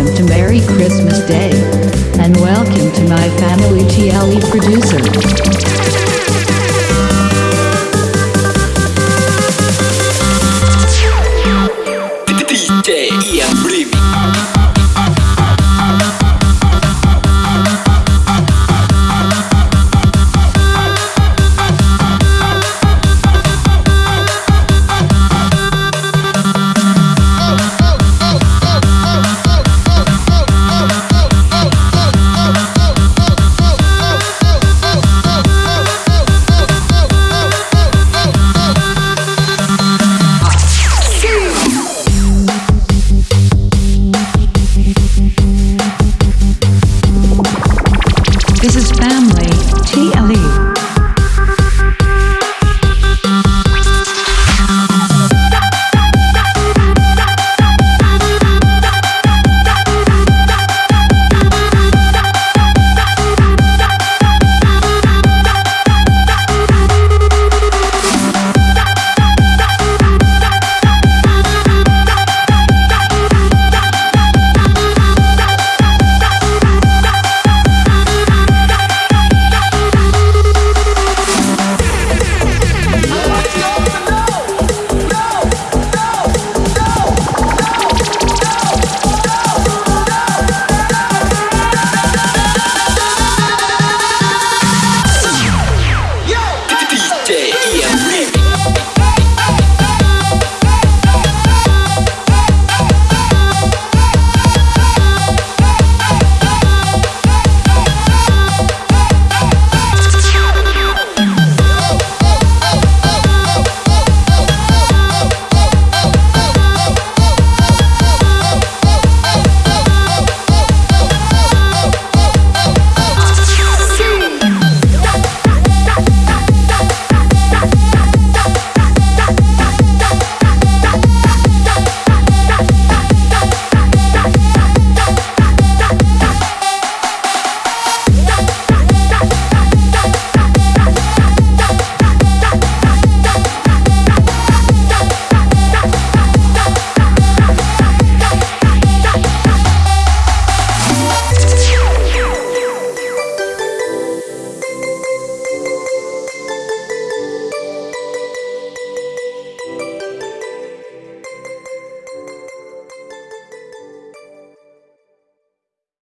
Welcome to Merry Christmas Day. And welcome to my family TLE producer. family, TLE.